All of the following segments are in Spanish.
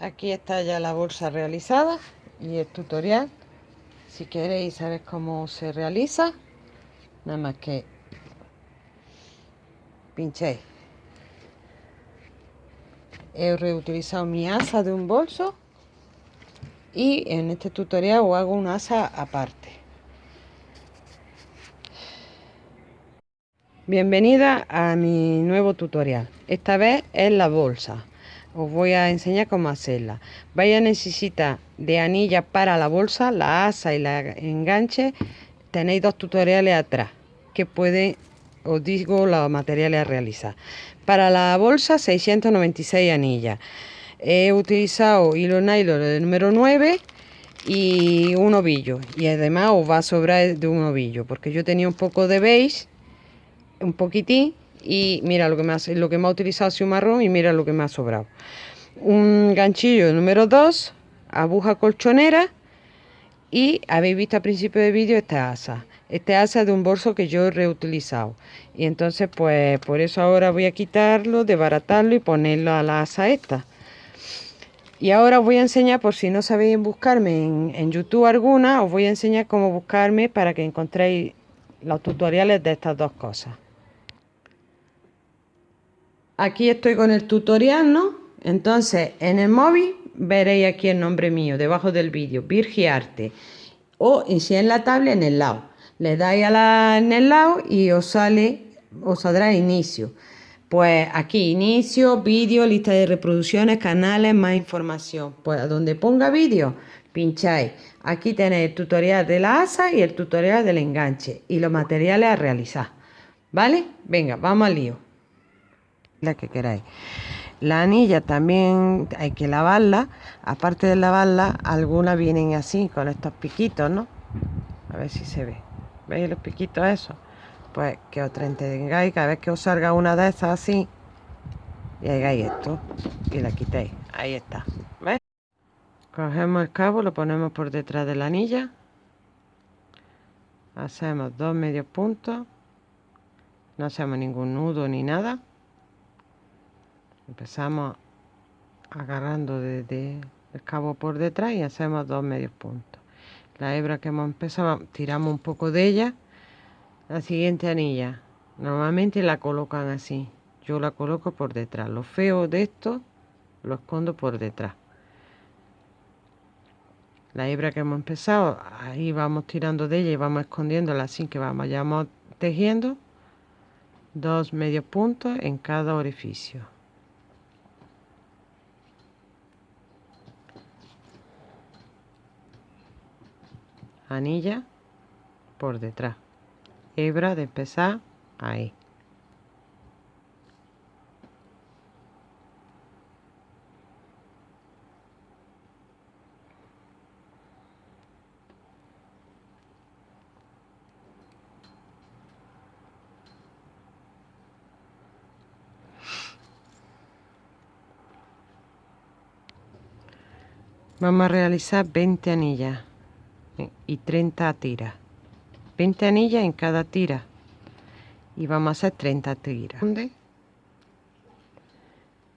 aquí está ya la bolsa realizada y el tutorial. Si queréis saber cómo se realiza nada más que pinchéis. He reutilizado mi asa de un bolso y en este tutorial os hago una asa aparte. Bienvenida a mi nuevo tutorial. Esta vez es la bolsa os voy a enseñar cómo hacerla. Vais a necesitar de anillas para la bolsa la asa y la enganche. Tenéis dos tutoriales atrás que pueden os digo los materiales a realizar. Para la bolsa 696 anillas. He utilizado hilo nylon número 9 y un ovillo. Y además os va a sobrar de un ovillo porque yo tenía un poco de beige un poquitín y mira lo que me ha, lo que me ha utilizado marrón y mira lo que me ha sobrado. Un ganchillo número 2 aguja colchonera y habéis visto al principio del vídeo esta asa. Este asa de un bolso que yo he reutilizado. Y entonces pues por eso ahora voy a quitarlo desbaratarlo y ponerlo a la asa esta. Y ahora os voy a enseñar por si no sabéis buscarme en, en youtube alguna os voy a enseñar cómo buscarme para que encontréis los tutoriales de estas dos cosas aquí estoy con el tutorial no entonces en el móvil veréis aquí el nombre mío debajo del vídeo Virgiarte o si en la tablet en el lado. Le dais a la, en el lado y os sale os saldrá inicio. Pues aquí inicio vídeo lista de reproducciones canales más información. Pues donde ponga vídeo pincháis. Aquí tenéis el tutorial de la asa y el tutorial del enganche y los materiales a realizar. Vale venga vamos al lío la que queráis. La anilla también hay que lavarla. Aparte de lavarla algunas vienen así con estos piquitos no a ver si se ve. Veis los piquitos esos pues que os entretengáis cada vez que os salga una de esas así y hagáis esto y la quitéis. Ahí está ¿ves? cogemos el cabo lo ponemos por detrás de la anilla. Hacemos dos medios puntos. No hacemos ningún nudo ni nada empezamos agarrando desde el cabo por detrás y hacemos dos medios puntos. La hebra que hemos empezado tiramos un poco de ella la siguiente anilla. Normalmente la colocan así. Yo la coloco por detrás. Lo feo de esto lo escondo por detrás. La hebra que hemos empezado ahí vamos tirando de ella y vamos escondiéndola así que vamos ya vamos tejiendo dos medios puntos en cada orificio anilla por detrás. Hebra de empezar ahí. Vamos a realizar 20 anillas y 30 tiras. 20 anillas en cada tira. Y vamos a hacer 30 tiras.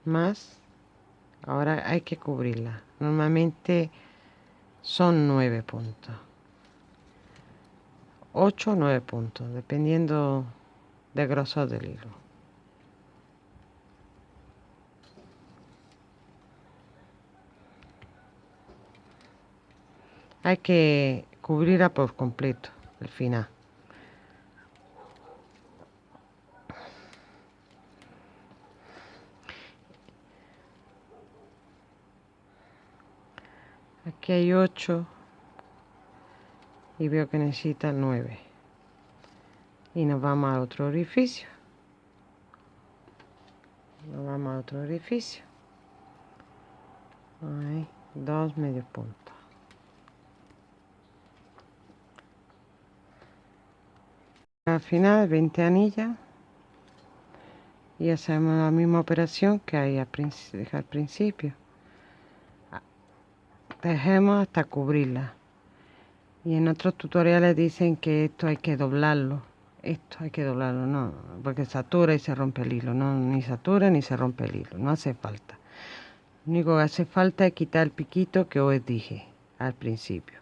Más ahora hay que cubrirla. Normalmente son 9 puntos. 8 o 9 puntos dependiendo del grosor del hilo. Hay que cubrirla por completo el final. Aquí hay 8 y veo que necesita 9 y nos vamos a otro orificio. Nos vamos a otro orificio. Dos medios puntos al final 20 anillas y hacemos la misma operación que hay al, principio tejemos hasta cubrirla y en otros tutoriales dicen que esto hay que doblarlo esto hay que doblarlo no porque satura y se rompe el hilo no ni satura ni se rompe el hilo no hace falta Lo único que hace falta es quitar el piquito que os dije al principio.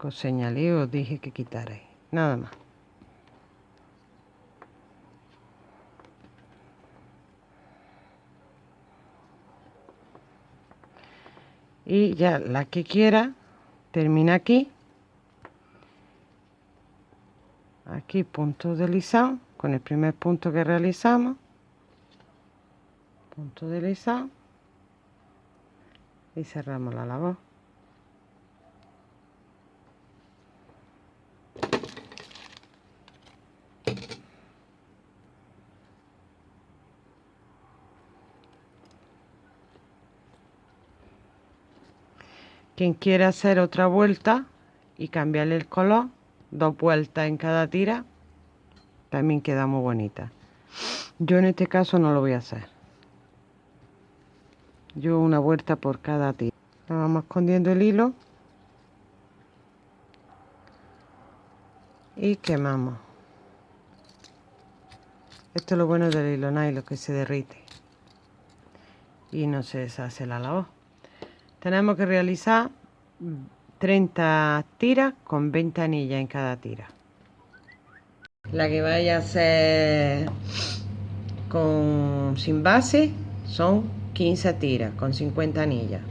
Que os señalé os dije que quitaréis. Nada más. Y ya la que quiera termina aquí. Aquí punto deslizado con el primer punto que realizamos. Punto deslizado y cerramos la labor Quien quiera hacer otra vuelta y cambiarle el color, dos vueltas en cada tira, también queda muy bonita. Yo en este caso no lo voy a hacer. Yo una vuelta por cada tira. Vamos escondiendo el hilo. Y quemamos. Esto es lo bueno del hilo nylon, que se derrite. Y no se deshace la labor tenemos que realizar 30 tiras con 20 anillas en cada tira. La que vaya a ser con sin base son 15 tiras con 50 anillas.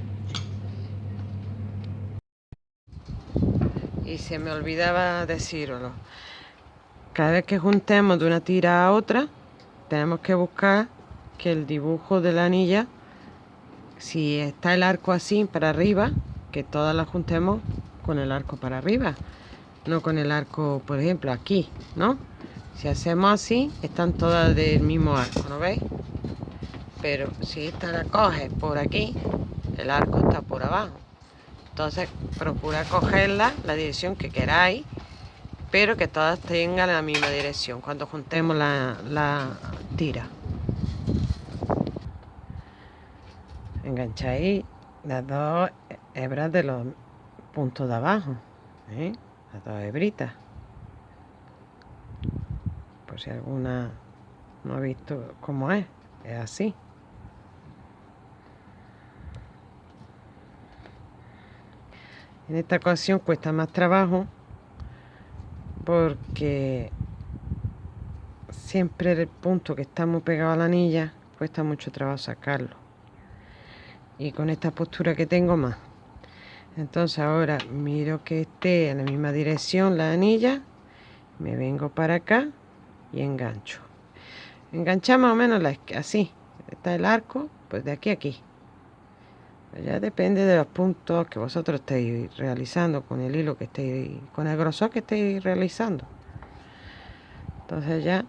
Y se me olvidaba decirlo. Cada vez que juntemos de una tira a otra tenemos que buscar que el dibujo de la anilla si está el arco así para arriba, que todas las juntemos con el arco para arriba, no con el arco, por ejemplo, aquí, ¿no? Si hacemos así, están todas del mismo arco, ¿no veis? Pero si esta la coges por aquí, el arco está por abajo. Entonces, procura cogerla la dirección que queráis, pero que todas tengan la misma dirección cuando juntemos la, la tira. Engancháis las dos hebras de los puntos de abajo ¿eh? las dos hebritas. Por si alguna no ha visto cómo es es así. En esta ocasión cuesta más trabajo porque siempre el punto que está muy pegado a la anilla cuesta mucho trabajo sacarlo y con esta postura que tengo más. Entonces ahora miro que esté en la misma dirección la anilla me vengo para acá y engancho. Enganchamos más o menos la, así está el arco pues de aquí a aquí. Ya depende de los puntos que vosotros estéis realizando con el hilo que estéis con el grosor que estéis realizando. Entonces ya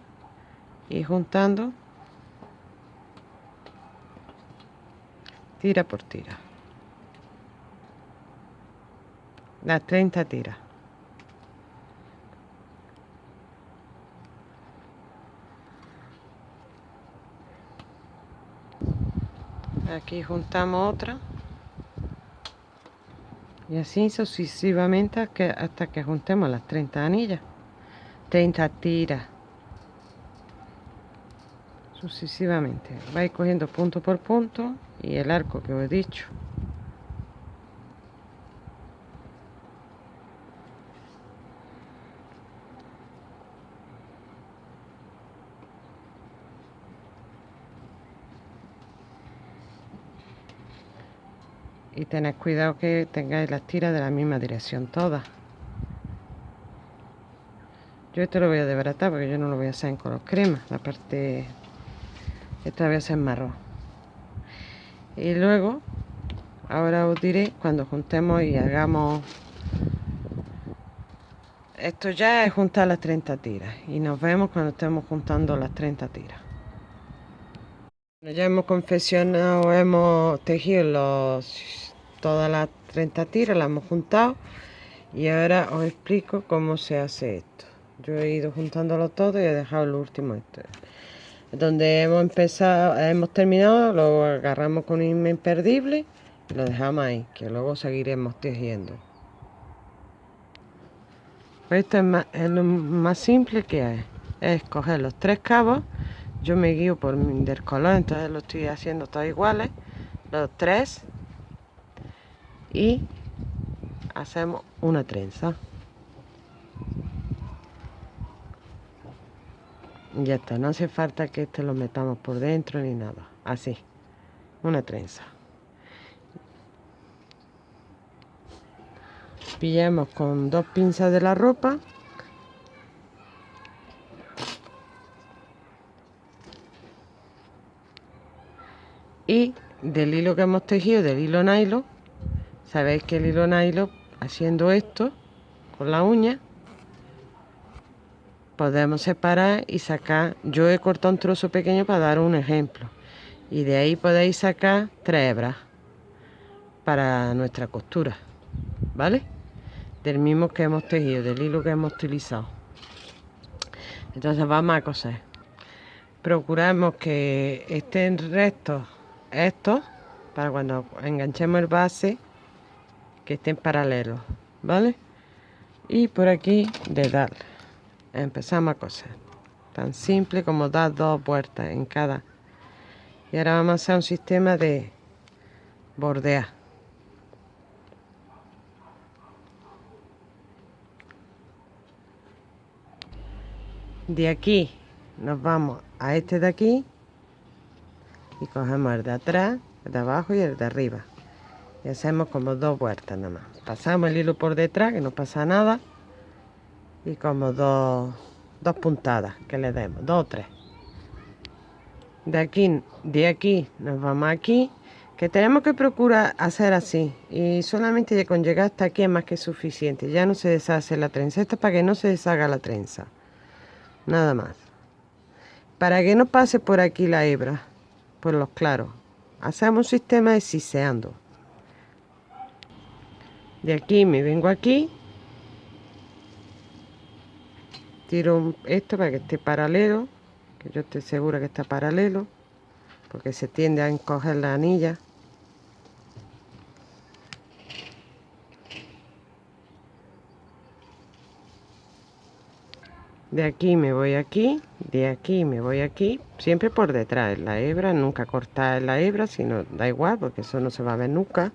y juntando tira por tira. Las 30 tiras aquí juntamos otra. Y así sucesivamente hasta que juntemos las 30 anillas. 30 tiras sucesivamente. Vais cogiendo punto por punto y el arco que os he dicho. Y tened cuidado que tengáis las tiras de la misma dirección todas. Yo esto lo voy a desbaratar porque yo no lo voy a hacer en color crema. La parte esta voy a hacer marrón y luego ahora os diré cuando juntemos y hagamos esto ya es juntar las 30 tiras y nos vemos cuando estemos juntando las 30 tiras. Ya hemos confeccionado hemos tejido todas las 30 tiras las hemos juntado y ahora os explico cómo se hace esto. Yo he ido juntándolo todo y he dejado el último este donde hemos empezado, hemos terminado, lo agarramos con un imperdible y lo dejamos ahí, que luego seguiremos tejiendo. Esto es, lo más simple que hay, es coger los tres cabos, yo me guío por del color, entonces lo estoy haciendo todos iguales, los tres y hacemos una trenza ya está no hace falta que este lo metamos por dentro ni nada. Así una trenza. Pillamos con dos pinzas de la ropa. Y del hilo que hemos tejido del hilo nylon sabéis que el hilo nylon haciendo esto con la uña podemos separar y sacar. Yo he cortado un trozo pequeño para dar un ejemplo. Y de ahí podéis sacar tres hebras para nuestra costura vale del mismo que hemos tejido del hilo que hemos utilizado. Entonces vamos a coser. Procuramos que estén rectos estos para cuando enganchemos el base que estén paralelos vale y por aquí de darle empezamos a coser. Tan simple como dar dos vueltas en cada. Y ahora vamos a hacer un sistema de bordear. De aquí nos vamos a este de aquí y cogemos el de atrás, el de abajo y el de arriba. Y hacemos como dos vueltas nada más. Pasamos el hilo por detrás que no pasa nada y como dos, dos puntadas que le demos, dos o tres. De aquí, de aquí nos vamos aquí que tenemos que procurar hacer así. Y solamente con llegar hasta aquí es más que suficiente. Ya no se deshace la trenza. Esto es para que no se deshaga la trenza. Nada más. Para que no pase por aquí la hebra por los claros. Hacemos un sistema de siseando. De aquí me vengo aquí tiro esto para que esté paralelo que yo estoy segura que está paralelo porque se tiende a encoger la anilla. De aquí me voy aquí de aquí me voy aquí siempre por detrás. La hebra nunca cortar la hebra sino da igual porque eso no se va a ver nunca.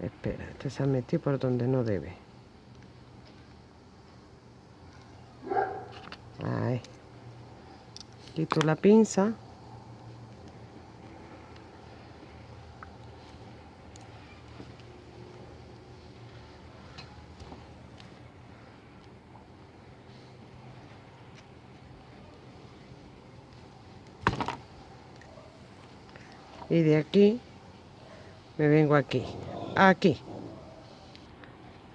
Espera este se ha metido por donde no debe ahí quito la pinza. Y de aquí me vengo aquí aquí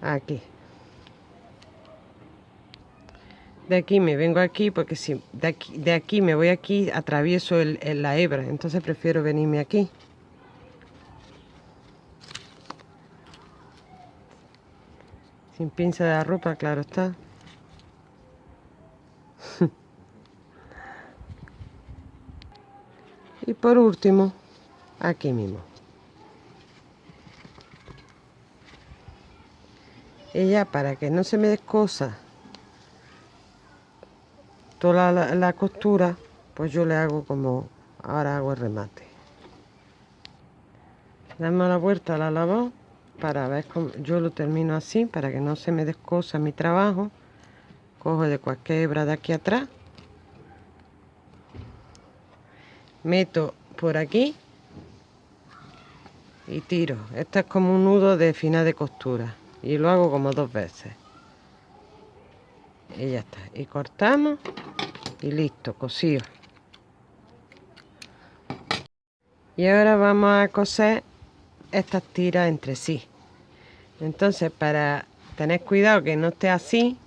aquí de aquí me vengo aquí porque si de aquí, de aquí me voy aquí atravieso el, la hebra entonces prefiero venirme aquí. Sin pinza de la ropa claro está. Y por último aquí mismo. Ya para que no se me descosa toda la, costura pues yo le hago como ahora hago el remate. Damos la vuelta a la lavado para ver cómo yo lo termino así para que no se me descosa mi trabajo. Cojo de cualquier hebra de aquí atrás. Meto por aquí y tiro. Esto es como un nudo de final de costura. Y lo hago como dos veces y ya está. Y cortamos y listo cosido y ahora vamos a coser estas tiras entre sí. Entonces para tener cuidado que no esté así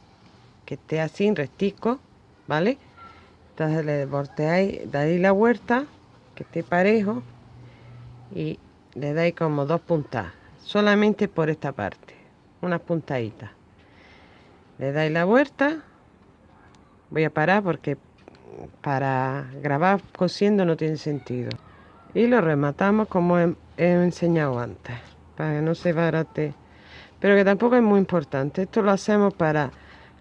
que esté así en restico vale entonces le volteáis dais la vuelta que esté parejo y le dais como dos puntas solamente por esta parte unas puntaditas le dais la vuelta. Voy a parar porque para grabar cosiendo no tiene sentido. Y lo rematamos como he, enseñado antes para que no se barate. Pero que tampoco es muy importante. Esto lo hacemos para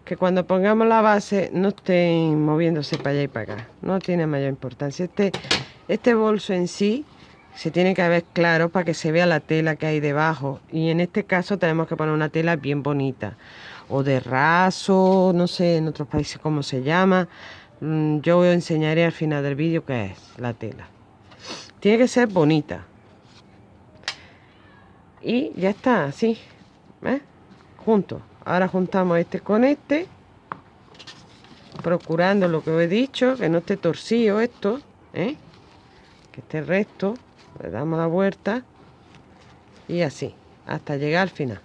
que cuando pongamos la base no estén moviéndose para allá y para acá. No tiene mayor importancia. Este este bolso en sí se tiene que ver claro para que se vea la tela que hay debajo. Y en este caso tenemos que poner una tela bien bonita o de raso no sé en otros países cómo se llama. Mm, yo os enseñaré al final del vídeo qué es la tela. Tiene que ser bonita. Y ya está así ¿ves? juntos ahora juntamos este con este procurando lo que os he dicho que no esté torcido esto ¿eh? que esté recto. Le damos la vuelta y así hasta llegar al final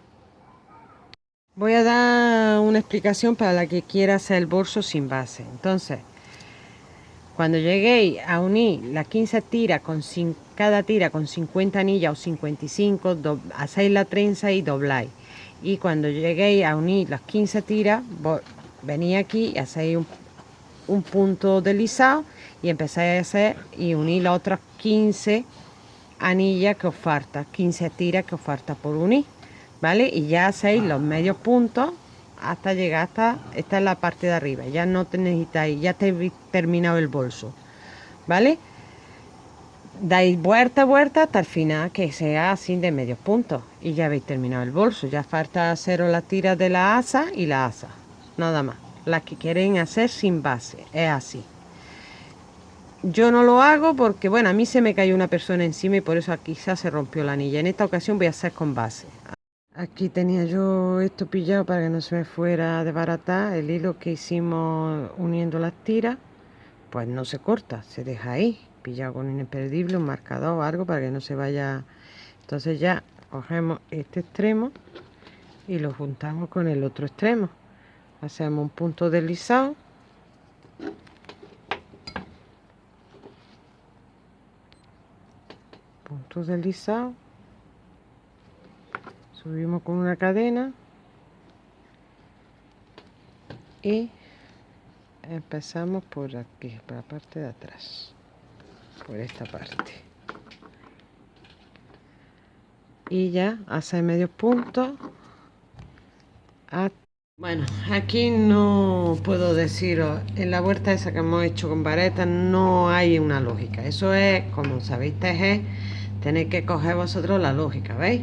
voy a dar una explicación para la que quiera hacer el bolso sin base. Entonces cuando lleguéis a unir las 15 tiras con cada tira con 50 anillas o 55 hacéis la trenza y dobláis. Y cuando lleguéis a unir las 15 tiras venís aquí y hacéis un, un punto deslizado y empezáis a hacer y unir las otras 15 anillas que os falta, 15 tiras que os falta por unir, ¿vale? Y ya hacéis los medios puntos hasta llegar hasta, esta es la parte de arriba, ya no te necesitáis, ya te terminado el bolso, ¿vale? Dais vuelta vuelta hasta el final que sea así de medios puntos y ya habéis terminado el bolso, ya falta hacer las tiras de la asa y la asa, nada más, las que quieren hacer sin base, es así. Yo no lo hago porque, bueno, a mí se me cayó una persona encima y por eso quizás se rompió la anilla. En esta ocasión voy a hacer con base. Aquí tenía yo esto pillado para que no se me fuera de barata. El hilo que hicimos uniendo las tiras, pues no se corta, se deja ahí. Pillado con un imperdible, un marcador o algo para que no se vaya. Entonces ya cogemos este extremo y lo juntamos con el otro extremo. Hacemos un punto deslizado puntos deslizados subimos con una cadena. Y empezamos por aquí por la parte de atrás. Por esta parte. Y ya hace medio punto. Bueno aquí no puedo deciros. En la vuelta esa que hemos hecho con vareta no hay una lógica. Eso es como sabéis tejer tenéis que coger vosotros la lógica, ¿veis?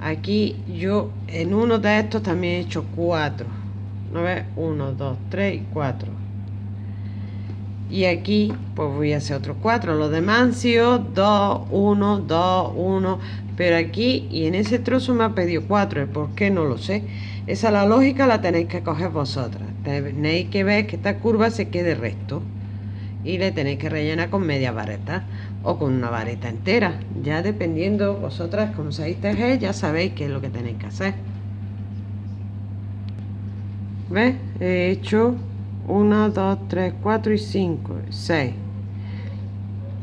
Aquí yo en uno de estos también he hecho cuatro. ¿No ves? Uno, dos, tres y cuatro. Y aquí pues voy a hacer otros cuatro. Los demás han sido dos, uno, dos, uno. Pero aquí y en ese trozo me ha pedido cuatro. ¿Por qué? No lo sé. Esa la lógica la tenéis que coger vosotras. Tenéis que ver que esta curva se quede recto. Y le tenéis que rellenar con media vareta o con una vareta entera. Ya dependiendo vosotras como sabéis tejer, ya sabéis qué es lo que tenéis que hacer. ¿Ves? He hecho 1, 2, 3, 4 y 5, 6.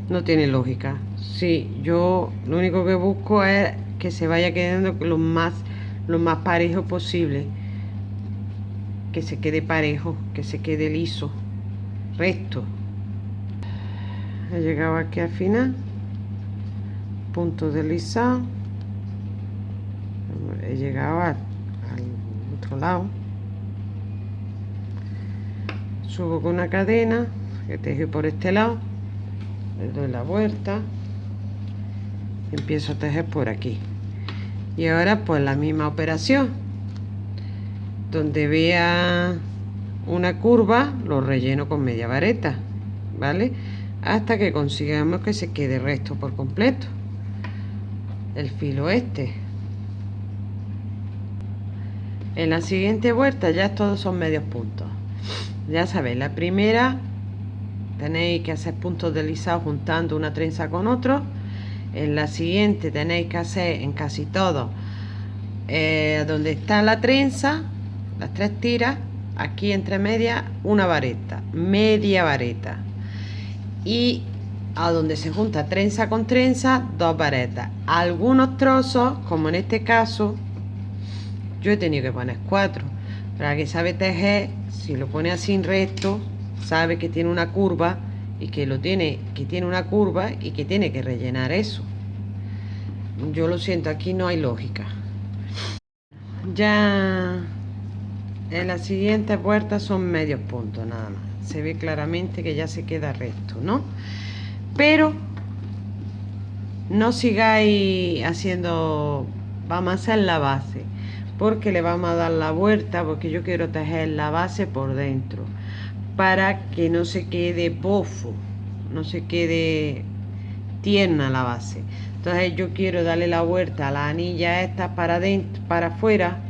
No tiene lógica. Sí, yo lo único que busco es que se vaya quedando lo más, lo más parejo posible. Que se quede parejo, que se quede liso, recto he llegado aquí al final. Punto deslizado he llegado al, otro lado. Subo con una cadena que tejo por este lado. Le doy la vuelta. Empiezo a tejer por aquí. Y ahora pues la misma operación donde vea una curva lo relleno con media vareta vale hasta que consigamos que se quede recto por completo. El filo este. En la siguiente vuelta ya todos son medios puntos. Ya sabéis la primera tenéis que hacer puntos deslizados juntando una trenza con otro. En la siguiente tenéis que hacer en casi todo eh, donde está la trenza las tres tiras aquí entre medias una vareta media vareta y a donde se junta trenza con trenza, dos varetas. Algunos trozos, como en este caso, yo he tenido que poner cuatro. Para que sabe tejer, si lo pone así en recto, sabe que tiene una curva y que lo tiene, que tiene una curva y que tiene que rellenar eso. Yo lo siento, aquí no hay lógica. Ya en la siguiente puerta son medios puntos nada más se ve claramente que ya se queda recto, ¿no? Pero no sigáis haciendo, vamos a hacer la base, porque le vamos a dar la vuelta, porque yo quiero tejer la base por dentro, para que no se quede bofo, no se quede tierna la base. Entonces yo quiero darle la vuelta a la anilla esta para dentro, para afuera,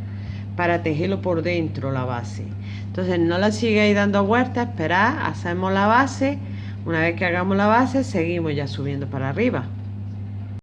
para tejerlo por dentro la base. Entonces no la sigáis dando vueltas, esperad, hacemos la base. Una vez que hagamos la base, seguimos ya subiendo para arriba.